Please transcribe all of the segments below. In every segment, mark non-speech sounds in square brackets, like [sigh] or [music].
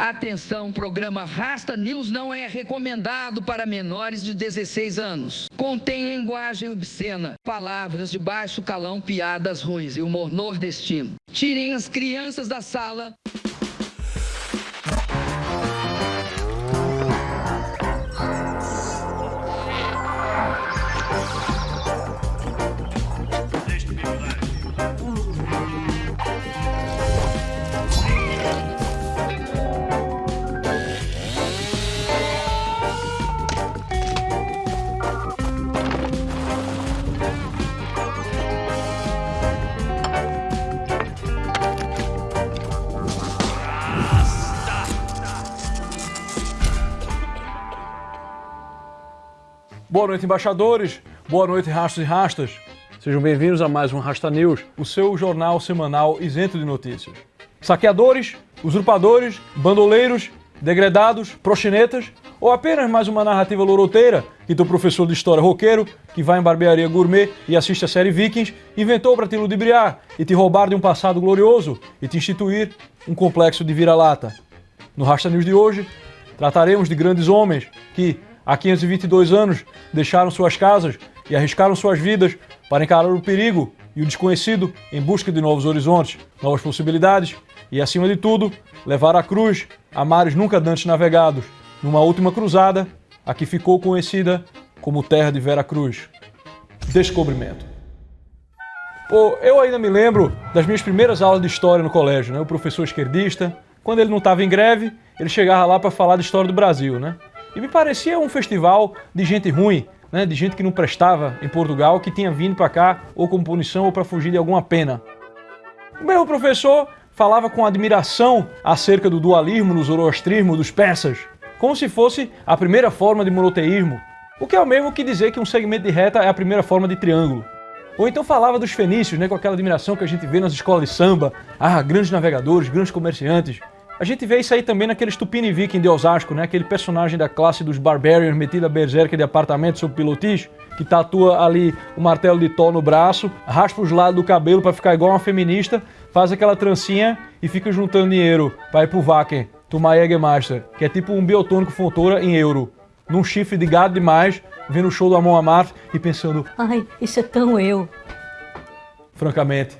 Atenção, programa Rasta News não é recomendado para menores de 16 anos. Contém linguagem obscena, palavras de baixo calão, piadas ruins e humor nordestino. Tirem as crianças da sala. Boa noite, embaixadores. Boa noite, rastos e rastas. Sejam bem-vindos a mais um Rasta News, o seu jornal semanal isento de notícias. Saqueadores, usurpadores, bandoleiros, degredados, proxinetas ou apenas mais uma narrativa loroteira que teu professor de história roqueiro, que vai em barbearia gourmet e assiste a série Vikings, inventou para te ludibriar e te roubar de um passado glorioso e te instituir um complexo de vira-lata. No Rasta News de hoje, trataremos de grandes homens que, há 522 anos, deixaram suas casas e arriscaram suas vidas para encarar o perigo e o desconhecido em busca de novos horizontes, novas possibilidades e, acima de tudo, levar a cruz a mares nunca antes navegados, numa última cruzada, a que ficou conhecida como Terra de Vera Cruz. Descobrimento. Pô, eu ainda me lembro das minhas primeiras aulas de história no colégio, né? O professor esquerdista, quando ele não estava em greve, ele chegava lá para falar de história do Brasil, né? E me parecia um festival de gente ruim, né, de gente que não prestava em Portugal, que tinha vindo para cá ou como punição ou para fugir de alguma pena. O mesmo professor falava com admiração acerca do dualismo no zoroastrismo dos persas, como se fosse a primeira forma de monoteísmo, o que é o mesmo que dizer que um segmento de reta é a primeira forma de triângulo. Ou então falava dos fenícios, né, com aquela admiração que a gente vê nas escolas de samba, ah, grandes navegadores, grandes comerciantes, a gente vê isso aí também naquele Stupini Viking de Osasco, né? Aquele personagem da classe dos Barbarians metido a berserker de apartamento sob pilotis, que tatua ali o martelo de Thor no braço, raspa os lados do cabelo para ficar igual uma feminista, faz aquela trancinha e fica juntando dinheiro para ir pro Wacken, tomar Jägermeister, que é tipo um biotônico Fontoura em euro. Num chifre de gado demais, vendo o show do Amon Amarth e pensando... Ai, isso é tão eu. Francamente.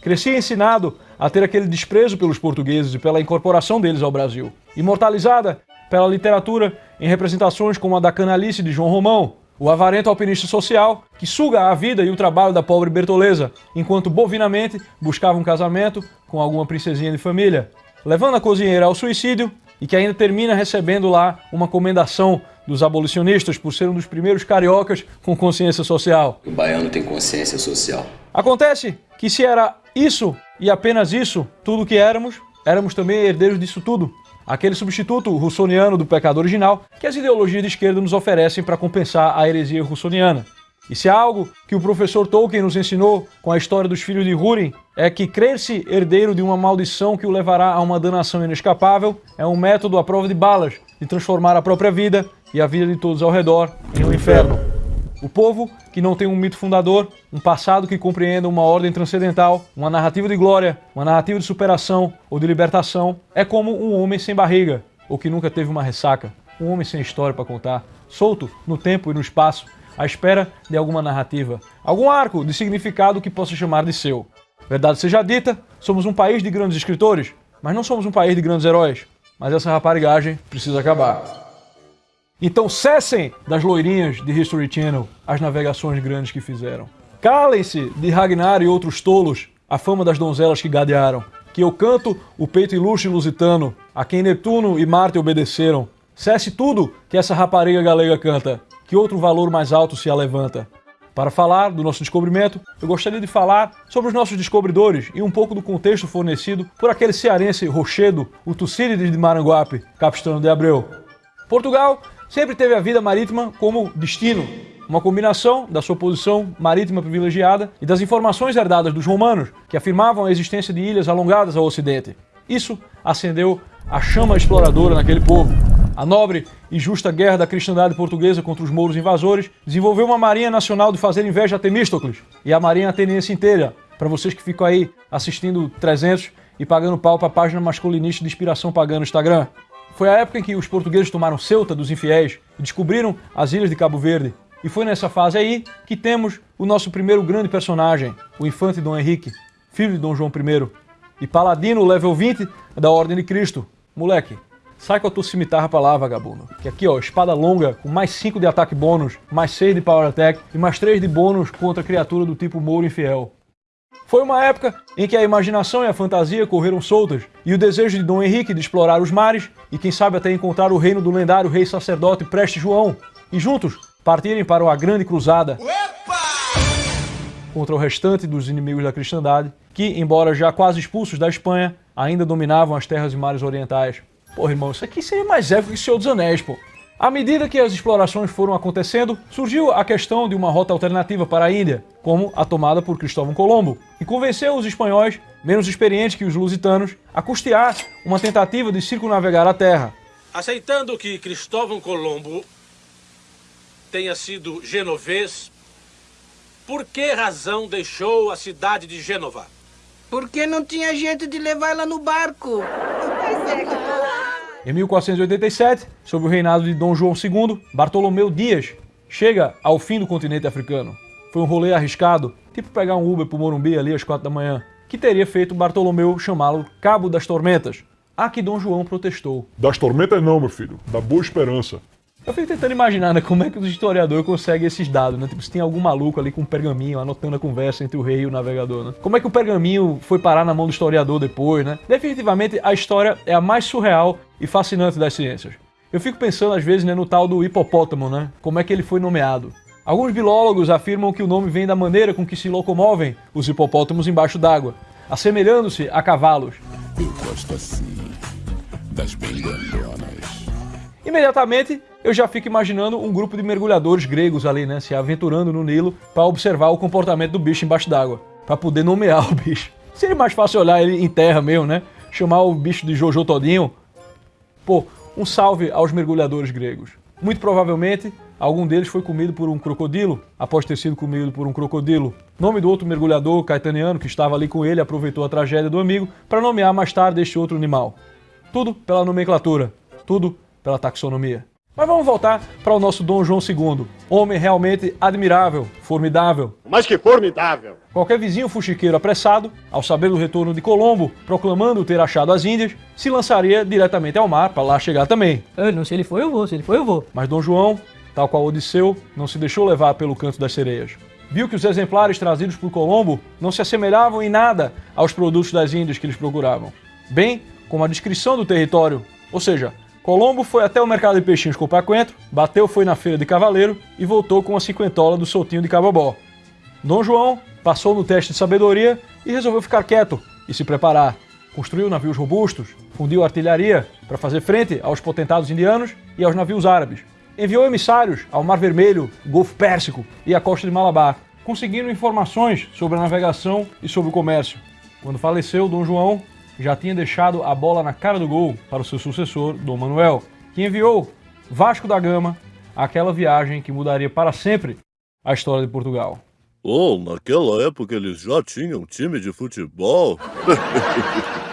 Cresci ensinado a ter aquele desprezo pelos portugueses e pela incorporação deles ao Brasil. Imortalizada pela literatura em representações como a da canalice de João Romão, o avarento alpinista social que suga a vida e o trabalho da pobre Bertoleza, enquanto bovinamente buscava um casamento com alguma princesinha de família, levando a cozinheira ao suicídio e que ainda termina recebendo lá uma comendação dos abolicionistas por ser um dos primeiros cariocas com consciência social. O baiano tem consciência social. Acontece que se era isso e apenas isso, tudo que éramos, éramos também herdeiros disso tudo. Aquele substituto russoniano do pecado original que as ideologias de esquerda nos oferecem para compensar a heresia russoniana. E se algo que o professor Tolkien nos ensinou com a história dos filhos de Húrin, é que crer-se herdeiro de uma maldição que o levará a uma danação inescapável é um método à prova de balas de transformar a própria vida e a vida de todos ao redor em um inferno. O povo que não tem um mito fundador, um passado que compreenda uma ordem transcendental, uma narrativa de glória, uma narrativa de superação ou de libertação, é como um homem sem barriga, ou que nunca teve uma ressaca, um homem sem história para contar, solto no tempo e no espaço, à espera de alguma narrativa, algum arco de significado que possa chamar de seu. Verdade seja dita, somos um país de grandes escritores, mas não somos um país de grandes heróis. Mas essa raparigagem precisa acabar. Então cessem das loirinhas de History Channel as navegações grandes que fizeram. Calem-se de Ragnar e outros tolos a fama das donzelas que gadearam. Que eu canto o peito ilustre lusitano, a quem Netuno e Marte obedeceram. Cesse tudo que essa rapariga galega canta, que outro valor mais alto se alevanta. Para falar do nosso descobrimento, eu gostaria de falar sobre os nossos descobridores e um pouco do contexto fornecido por aquele cearense Rochedo, o Tucídides de Maranguape, Capistano de Abreu. Portugal sempre teve a vida marítima como destino, uma combinação da sua posição marítima privilegiada e das informações herdadas dos romanos, que afirmavam a existência de ilhas alongadas ao ocidente. Isso acendeu a chama exploradora naquele povo. A nobre e justa guerra da cristandade portuguesa contra os mouros invasores desenvolveu uma marinha nacional de fazer inveja a Temístocles e a marinha ateniense inteira. Para vocês que ficam aí assistindo 300 e pagando pau para a página masculinista de inspiração pagã no Instagram. Foi a época em que os portugueses tomaram Ceuta dos infiéis e descobriram as ilhas de Cabo Verde. E foi nessa fase aí que temos o nosso primeiro grande personagem, o infante Dom Henrique, filho de Dom João I, e paladino level 20 da Ordem de Cristo. Moleque, sai com a tua cimitarra pra lá, vagabundo. Que aqui, ó, espada longa, com mais 5 de ataque bônus, mais 6 de power attack e mais 3 de bônus contra criatura do tipo Mouro Infiel. Foi uma época em que a imaginação e a fantasia correram soltas, e o desejo de Dom Henrique de explorar os mares, e quem sabe até encontrar o reino do lendário rei sacerdote Preste João, e juntos partirem para uma grande cruzada contra o restante dos inimigos da cristandade, que, embora já quase expulsos da Espanha, ainda dominavam as terras e mares orientais. Porra, irmão, isso aqui seria mais épico que o Senhor dos Anéis, pô. À medida que as explorações foram acontecendo, surgiu a questão de uma rota alternativa para a Índia, como a tomada por Cristóvão Colombo, e convenceu os espanhóis, menos experientes que os lusitanos, a custear uma tentativa de circunnavegar a Terra. Aceitando que Cristóvão Colombo tenha sido genovês, por que razão deixou a cidade de Gênova? Porque não tinha jeito de levar ela no barco. Em 1487, sob o reinado de Dom João II, Bartolomeu Dias chega ao fim do continente africano. Foi um rolê arriscado, tipo pegar um Uber pro Morumbi ali às quatro da manhã, que teria feito Bartolomeu chamá-lo Cabo das Tormentas, a que Dom João protestou. Das tormentas não, meu filho. Da boa esperança. Eu fico tentando imaginar, né, como é que os historiadores conseguem esses dados, né? Tipo, se tem algum maluco ali com um pergaminho anotando a conversa entre o rei e o navegador, né? Como é que o pergaminho foi parar na mão do historiador depois, né? Definitivamente, a história é a mais surreal e fascinante das ciências. Eu fico pensando, às vezes, né, no tal do hipopótamo, né? Como é que ele foi nomeado. Alguns bilólogos afirmam que o nome vem da maneira com que se locomovem os hipopótamos embaixo d'água, assemelhando-se a cavalos. Eu gosto assim, das. Imediatamente, eu já fico imaginando um grupo de mergulhadores gregos ali, né, se aventurando no Nilo para observar o comportamento do bicho embaixo d'água, para poder nomear o bicho. Seria mais fácil olhar ele em terra mesmo, né? Chamar o bicho de Jojo todinho. Pô, um salve aos mergulhadores gregos. Muito provavelmente, algum deles foi comido por um crocodilo, após ter sido comido por um crocodilo. Nome do outro mergulhador caetaniano que estava ali com ele aproveitou a tragédia do amigo para nomear mais tarde este outro animal. Tudo pela nomenclatura, tudo pela taxonomia. Mas vamos voltar para o nosso Dom João II, homem realmente admirável, formidável. Mas que formidável! Qualquer vizinho fuxiqueiro apressado, ao saber do retorno de Colombo, proclamando ter achado as Índias, se lançaria diretamente ao mar para lá chegar também. Eu não, se ele for, eu vou. Se ele for, eu vou. Mas Dom João, tal qual Odisseu, não se deixou levar pelo canto das sereias. Viu que os exemplares trazidos por Colombo não se assemelhavam em nada aos produtos das Índias que eles procuravam, bem como a descrição do território, ou seja, Colombo foi até o mercado de peixinhos comprar coentro, bateu foi na feira de cavaleiro e voltou com a cinquentola do soltinho de cabobó. Dom João passou no teste de sabedoria e resolveu ficar quieto e se preparar. Construiu navios robustos, fundiu artilharia para fazer frente aos potentados indianos e aos navios árabes. Enviou emissários ao Mar Vermelho, Golfo Pérsico e à costa de Malabar, conseguindo informações sobre a navegação e sobre o comércio. Quando faleceu Dom João, já tinha deixado a bola na cara do gol para o seu sucessor, Dom Manuel, que enviou Vasco da Gama àquela viagem que mudaria para sempre a história de Portugal. Oh, naquela época eles já tinham time de futebol. [laughs]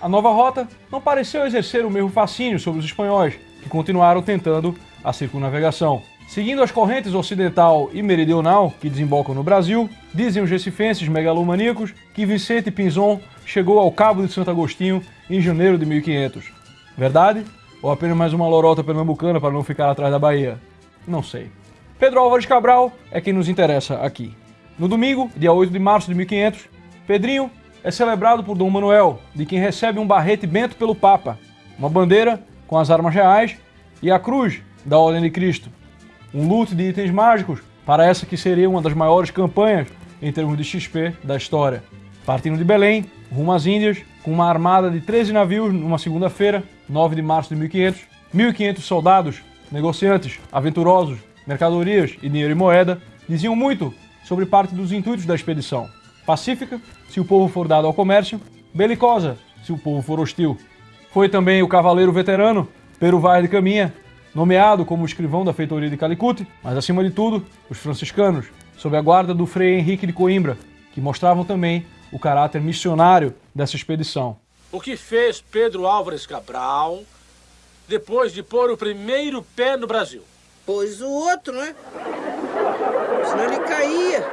A nova rota não pareceu exercer o mesmo fascínio sobre os espanhóis, que continuaram tentando a circunnavegação. Seguindo as correntes ocidental e meridional que desembocam no Brasil, dizem os recifenses megalomaníacos que Vicente Pinzon chegou ao Cabo de Santo Agostinho em janeiro de 1500. Verdade? Ou apenas mais uma lorota pernambucana para não ficar atrás da Bahia? Não sei. Pedro Álvares Cabral é quem nos interessa aqui. No domingo, dia 8 de março de 1500, Pedrinho é celebrado por Dom Manuel, de quem recebe um barrete bento pelo Papa, uma bandeira com as armas reais e a cruz da Ordem de Cristo. Um loot de itens mágicos para essa que seria uma das maiores campanhas em termos de XP da história. Partindo de Belém, rumo às Índias, com uma armada de 13 navios numa segunda-feira, 9 de março de 1500, 1.500 soldados, negociantes, aventurosos, mercadorias e dinheiro e moeda, diziam muito sobre parte dos intuitos da expedição. Pacífica, se o povo for dado ao comércio, belicosa, se o povo for hostil. Foi também o cavaleiro veterano, Pero Vaz de Caminha, nomeado como escrivão da feitoria de Calicut, mas acima de tudo, os franciscanos, sob a guarda do Frei Henrique de Coimbra, que mostravam também o caráter missionário dessa expedição. O que fez Pedro Álvares Cabral depois de pôr o primeiro pé no Brasil? Pois o outro, né? Senão ele caía.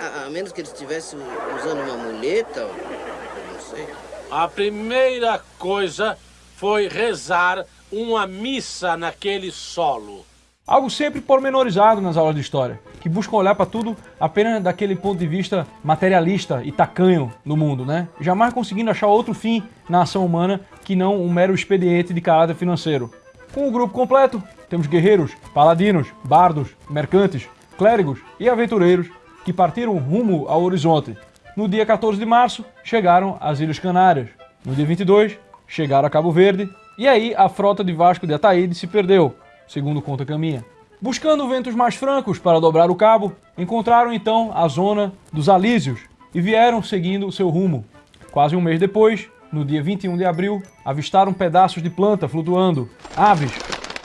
A, a menos que ele estivesse usando uma muleta, eu não sei. A primeira coisa foi rezar uma missa naquele solo. Algo sempre pormenorizado nas aulas de história, que buscam olhar para tudo apenas daquele ponto de vista materialista e tacanho do mundo, né? Jamais conseguindo achar outro fim na ação humana que não um mero expediente de caráter financeiro. Com o grupo completo, temos guerreiros, paladinos, bardos, mercantes, clérigos e aventureiros que partiram rumo ao horizonte. No dia 14 de março, chegaram às Ilhas Canárias. No dia 22, chegaram a Cabo Verde. E aí, a frota de Vasco de Ataíde se perdeu, segundo conta Caminha. Buscando ventos mais francos para dobrar o cabo, encontraram então a zona dos Alísios e vieram seguindo o seu rumo. Quase um mês depois, no dia 21 de abril, avistaram pedaços de planta flutuando, aves,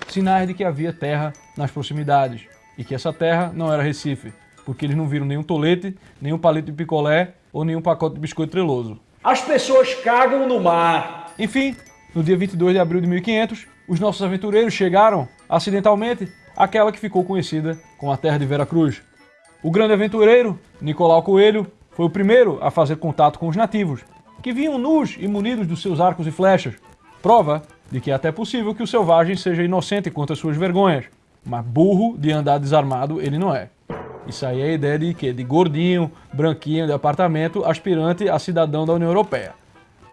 sinais de que havia terra nas proximidades e que essa terra não era Recife, porque eles não viram nenhum tolete, nenhum palito de picolé ou nenhum pacote de biscoito treloso. As pessoas cagam no mar! Enfim, no dia 22 de abril de 1500, os nossos aventureiros chegaram, acidentalmente, àquela que ficou conhecida como a Terra de Vera Cruz. O grande aventureiro, Nicolau Coelho, foi o primeiro a fazer contato com os nativos, que vinham nus e munidos dos seus arcos e flechas, prova de que é até possível que o selvagem seja inocente quanto às suas vergonhas, mas burro de andar desarmado ele não é. Isso aí é a ideia de quê? De gordinho, branquinho, de apartamento, aspirante a cidadão da União Europeia.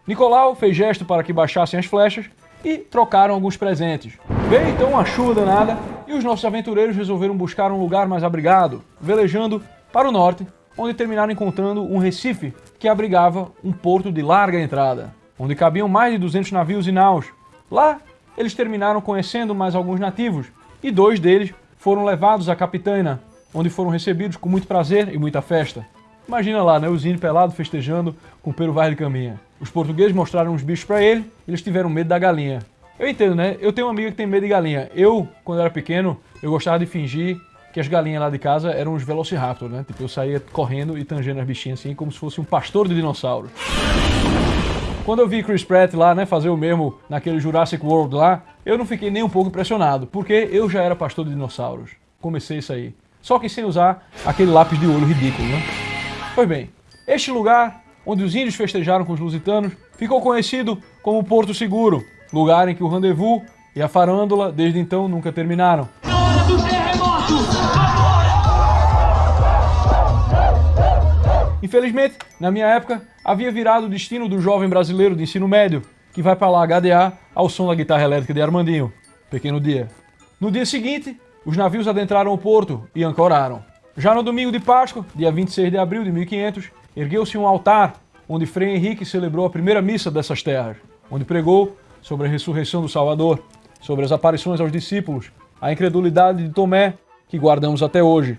Nicolau fez gesto para que baixassem as flechas e trocaram alguns presentes. Veio então uma chuva danada e os nossos aventureiros resolveram buscar um lugar mais abrigado, velejando para o norte, onde terminaram encontrando um recife que abrigava um porto de larga entrada, onde cabiam mais de 200 navios e naus. Lá, eles terminaram conhecendo mais alguns nativos e dois deles foram levados à Capitânia, onde foram recebidos com muito prazer e muita festa. Imagina lá, né, os índios pelados festejando com o Pero Vaz de Caminha. Os portugueses mostraram uns bichos para ele, eles tiveram medo da galinha. Eu entendo, né? Eu tenho uma amiga que tem medo de galinha. Eu, quando era pequeno, eu gostava de fingir que as galinhas lá de casa eram os Velociraptor, né? Tipo, eu saía correndo e tangendo as bichinhas assim, como se fosse um pastor de dinossauros. Quando eu vi Chris Pratt lá, né, fazer o mesmo naquele Jurassic World lá, eu não fiquei nem um pouco impressionado, porque eu já era pastor de dinossauros. Comecei isso aí. Só que sem usar aquele lápis de olho ridículo, né? Pois bem, este lugar, onde os índios festejaram com os lusitanos, ficou conhecido como Porto Seguro, lugar em que o rendezvous e a farândola desde então nunca terminaram. Hora do terremoto! Infelizmente, na minha época, havia virado o destino do jovem brasileiro de ensino médio, que vai para lá HDA ao som da guitarra elétrica de Armandinho. Pequeno dia. No dia seguinte, os navios adentraram o porto e ancoraram. Já no domingo de Páscoa, dia 26 de abril de 1500, ergueu-se um altar onde Frei Henrique celebrou a primeira missa dessas terras, onde pregou sobre a ressurreição do Salvador, sobre as aparições aos discípulos, a incredulidade de Tomé, que guardamos até hoje.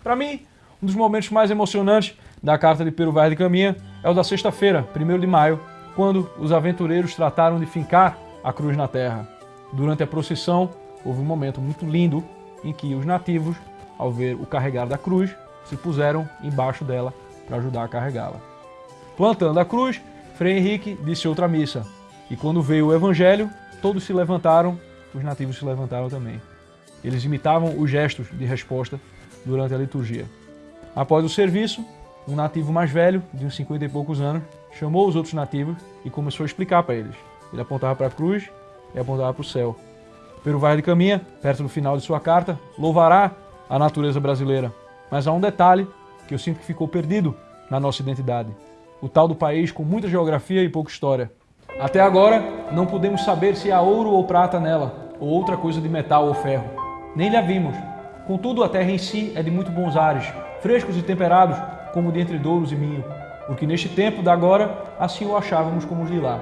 Para mim, um dos momentos mais emocionantes da carta de Pero Vaz de Caminha é o da sexta-feira, 1 de maio, quando os aventureiros trataram de fincar a cruz na terra. Durante a procissão, houve um momento muito lindo em que os nativos, ao ver o carregar da cruz, se puseram embaixo dela para ajudar a carregá-la. Plantando a cruz, Frei Henrique disse outra missa, e quando veio o evangelho, todos se levantaram, os nativos se levantaram também. Eles imitavam os gestos de resposta durante a liturgia. Após o serviço, um nativo mais velho, de uns 50 e poucos anos, chamou os outros nativos e começou a explicar para eles. Ele apontava para a cruz e apontava para o céu. Pero Vaz de Caminha, perto do final de sua carta, louvará a natureza brasileira. Mas há um detalhe que eu sinto que ficou perdido na nossa identidade. O tal do país com muita geografia e pouca história. Até agora, não podemos saber se há ouro ou prata nela, ou outra coisa de metal ou ferro. Nem lhe vimos. Contudo, a terra em si é de muito bons ares, frescos e temperados, como de entre douros e minho, porque neste tempo da agora, assim o achávamos como os de lá.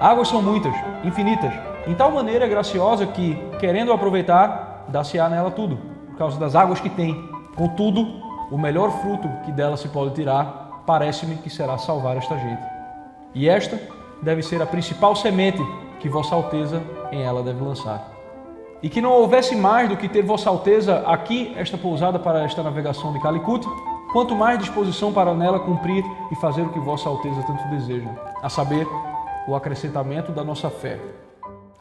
Águas são muitas, infinitas, em tal maneira graciosa que, querendo aproveitar, dá-se-á nela tudo, causa das águas que tem. Contudo, o melhor fruto que dela se pode tirar, parece-me que será salvar esta gente. E esta deve ser a principal semente que Vossa Alteza em ela deve lançar. E que não houvesse mais do que ter Vossa Alteza aqui esta pousada para esta navegação de Calicut, quanto mais disposição para nela cumprir e fazer o que Vossa Alteza tanto deseja, a saber, o acrescentamento da nossa fé.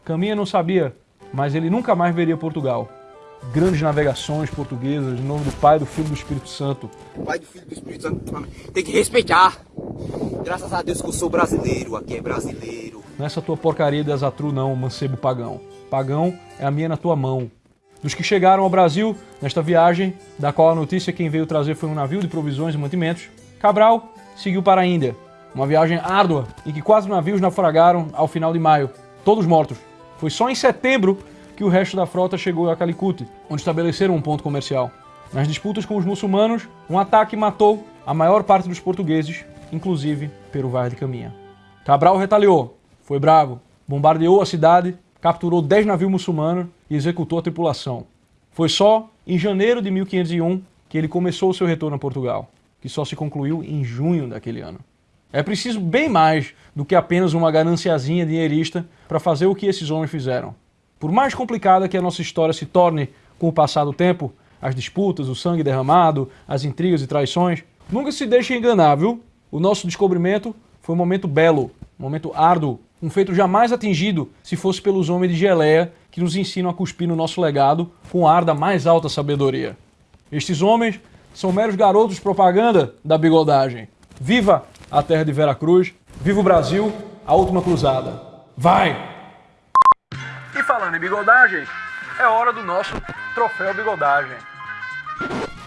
Caminha não sabia, mas ele nunca mais veria Portugal. Grandes navegações portuguesas, em nome do Pai, do Filho e do Espírito Santo. Pai do Filho e do Espírito Santo, tem que respeitar. Graças a Deus que eu sou brasileiro, aqui é brasileiro. Nessa tua porcaria de azatru não, mancebo pagão. Pagão é a minha na tua mão. Dos que chegaram ao Brasil nesta viagem, da qual a notícia quem veio trazer foi um navio de provisões e mantimentos, Cabral seguiu para a Índia. Uma viagem árdua em que quatro navios naufragaram ao final de maio, todos mortos. Foi só em setembro que o resto da frota chegou a Calicut, onde estabeleceram um ponto comercial. Nas disputas com os muçulmanos, um ataque matou a maior parte dos portugueses, inclusive Peru Vaz de Caminha. Cabral retaliou, foi bravo, bombardeou a cidade, capturou 10 navios muçulmanos e executou a tripulação. Foi só em janeiro de 1501 que ele começou o seu retorno a Portugal, que só se concluiu em junho daquele ano. É preciso bem mais do que apenas uma gananciazinha dinheirista para fazer o que esses homens fizeram. Por mais complicada que a nossa história se torne com o passar do tempo, as disputas, o sangue derramado, as intrigas e traições, nunca se deixe enganar, viu? O nosso descobrimento foi um momento belo, um momento árduo, um feito jamais atingido se fosse pelos homens de Geleia que nos ensinam a cuspir no nosso legado com ar da mais alta sabedoria. Estes homens são meros garotos propaganda da bigodagem. Viva a terra de Veracruz, viva o Brasil, a última cruzada. Vai! Falando em bigodagem, é hora do nosso troféu bigodagem.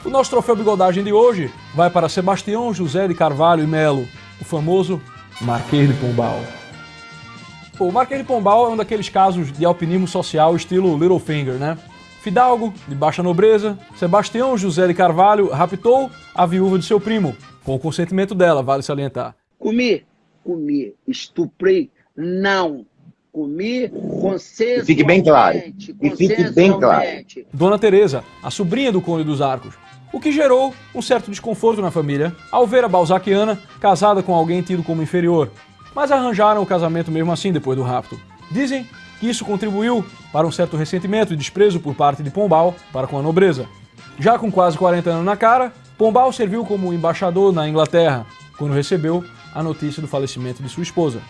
O nosso troféu bigodagem de hoje vai para Sebastião José de Carvalho e Melo, o famoso Marquês de Pombal. O Marquês de Pombal é um daqueles casos de alpinismo social estilo Littlefinger, né? Fidalgo, de baixa nobreza, Sebastião José de Carvalho raptou a viúva de seu primo, com o consentimento dela, vale salientar. Comi, comi, estuprei, não. Comi consensualmente. Fique bem claro. E fique bem claro. Dona Teresa, a sobrinha do Conde dos Arcos, o que gerou um certo desconforto na família ao ver a Balzaquiana casada com alguém tido como inferior, mas arranjaram o casamento mesmo assim depois do rapto. Dizem que isso contribuiu para um certo ressentimento e desprezo por parte de Pombal para com a nobreza. Já com quase 40 anos na cara, Pombal serviu como embaixador na Inglaterra, quando recebeu a notícia do falecimento de sua esposa.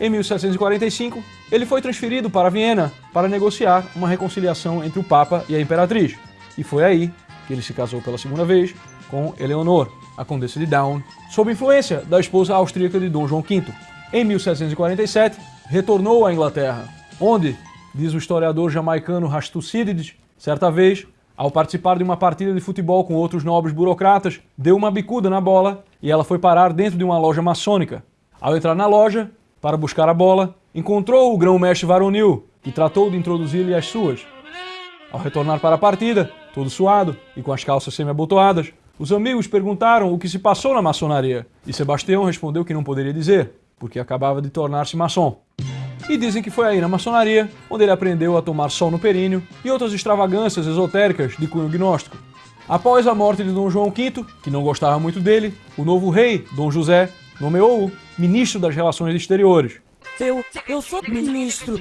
Em 1745, ele foi transferido para Viena para negociar uma reconciliação entre o Papa e a Imperatriz, e foi aí que ele se casou pela segunda vez com Eleonor, a Condessa de Down, sob influência da esposa austríaca de Dom João V. Em 1747, retornou à Inglaterra, onde, diz o historiador jamaicano Rastucídides, certa vez, ao participar de uma partida de futebol com outros nobres burocratas, deu uma bicuda na bola e ela foi parar dentro de uma loja maçônica. Ao entrar na loja, para buscar a bola, encontrou o grão-mestre varonil, que tratou de introduzir-lhe as suas. Ao retornar para a partida, todo suado e com as calças semi-abotoadas, os amigos perguntaram o que se passou na maçonaria, e Sebastião respondeu que não poderia dizer, porque acabava de tornar-se maçom. E dizem que foi aí na maçonaria onde ele aprendeu a tomar sol no períneo e outras extravagâncias esotéricas de cunho gnóstico. Após a morte de Dom João V, que não gostava muito dele, o novo rei, Dom José, nomeou-o ministro das Relações Exteriores. Eu, eu sou ministro.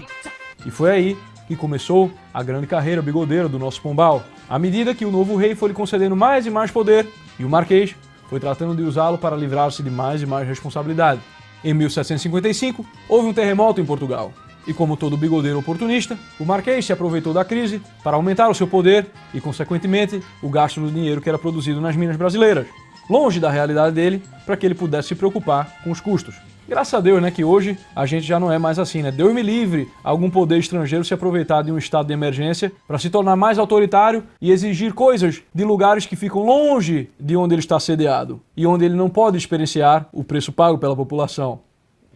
E foi aí que começou a grande carreira bigodeira do nosso Pombal, à medida que o novo rei foi lhe concedendo mais e mais poder, e o Marquês foi tratando de usá-lo para livrar-se de mais e mais responsabilidade. Em 1755, houve um terremoto em Portugal. E como todo bigodeiro oportunista, o Marquês se aproveitou da crise para aumentar o seu poder e, consequentemente, o gasto do dinheiro que era produzido nas minas brasileiras, longe da realidade dele, para que ele pudesse se preocupar com os custos. Graças a Deus, né, que hoje a gente já não é mais assim, né? Deus me livre algum poder estrangeiro se aproveitar de um estado de emergência para se tornar mais autoritário e exigir coisas de lugares que ficam longe de onde ele está sediado e onde ele não pode experienciar o preço pago pela população.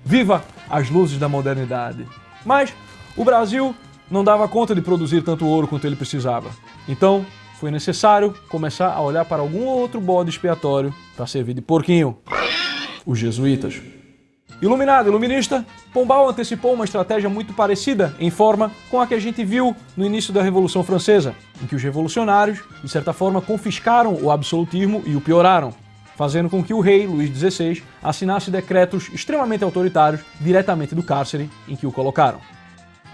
Viva as luzes da modernidade! Mas o Brasil não dava conta de produzir tanto ouro quanto ele precisava. Então, foi necessário começar a olhar para algum outro bode expiatório para servir de porquinho. Os jesuítas. Iluminado, iluminista, Pombal antecipou uma estratégia muito parecida em forma com a que a gente viu no início da Revolução Francesa, em que os revolucionários, de certa forma, confiscaram o absolutismo e o pioraram, fazendo com que o rei, Luís XVI, assinasse decretos extremamente autoritários diretamente do cárcere em que o colocaram.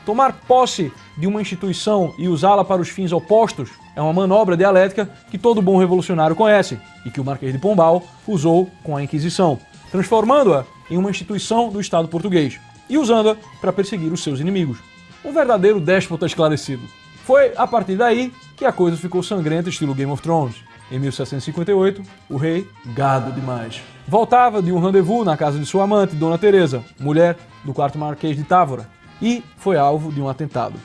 Tomar posse de uma instituição e usá-la para os fins opostos é uma manobra dialética que todo bom revolucionário conhece e que o Marquês de Pombal usou com a Inquisição, transformando-a em uma instituição do Estado português e usando-a para perseguir os seus inimigos. Um verdadeiro déspota esclarecido. Foi a partir daí que a coisa ficou sangrenta estilo Game of Thrones. Em 1758, o rei, gado demais, voltava de um rendezvous na casa de sua amante, Dona Teresa, mulher do quarto marquês de Távora, e foi alvo de um atentado.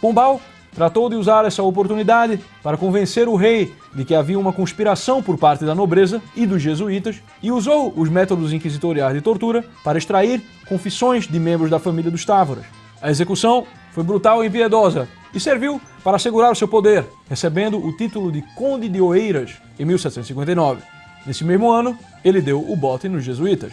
Pombal tratou de usar essa oportunidade para convencer o rei de que havia uma conspiração por parte da nobreza e dos jesuítas e usou os métodos inquisitoriais de tortura para extrair confissões de membros da família dos Távoras. A execução foi brutal e impiedosa e serviu para assegurar o seu poder, recebendo o título de Conde de Oeiras em 1759. Nesse mesmo ano, ele deu o bote nos jesuítas,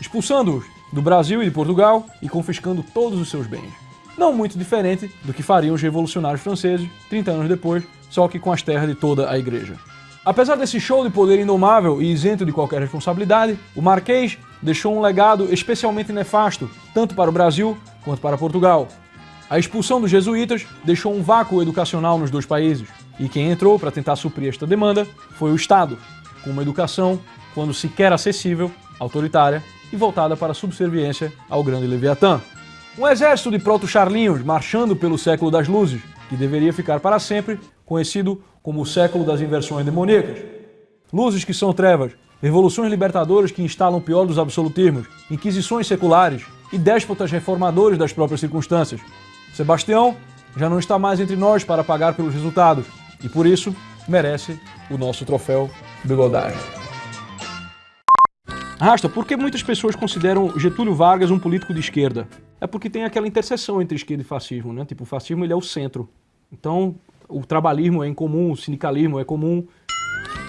expulsando-os do Brasil e de Portugal e confiscando todos os seus bens. Não muito diferente do que fariam os revolucionários franceses 30 anos depois, só que com as terras de toda a igreja. Apesar desse show de poder indomável e isento de qualquer responsabilidade, o Marquês deixou um legado especialmente nefasto, tanto para o Brasil quanto para Portugal. A expulsão dos jesuítas deixou um vácuo educacional nos dois países, e quem entrou para tentar suprir esta demanda foi o Estado, com uma educação, quando sequer acessível, autoritária e voltada para subserviência ao grande Leviatã. Um exército de proto-charlinhos marchando pelo século das luzes, que deveria ficar para sempre conhecido como o século das inversões demoníacas. Luzes que são trevas, revoluções libertadoras que instalam o pior dos absolutismos, inquisições seculares e déspotas reformadores das próprias circunstâncias. Sebastião já não está mais entre nós para pagar pelos resultados e por isso merece o nosso troféu bigodagem. Rasta, por que muitas pessoas consideram Getúlio Vargas um político de esquerda? É porque tem aquela interseção entre esquerda e fascismo, né? Tipo, o fascismo ele é o centro. Então, o trabalhismo é incomum, o sindicalismo é comum.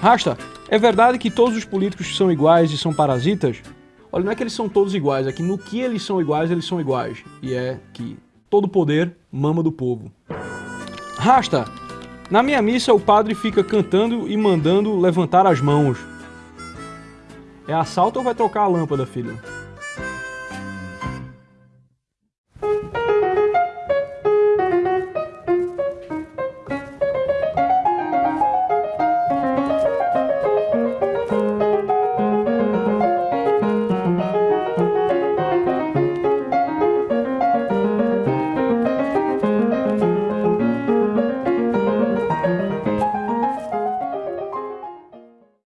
Rasta, é verdade que todos os políticos são iguais e são parasitas? Olha, não é que eles são todos iguais, é que no que eles são iguais, eles são iguais. E é que todo poder mama do povo. Rasta, na minha missa o padre fica cantando e mandando levantar as mãos. É assalto ou vai trocar a lâmpada, filho?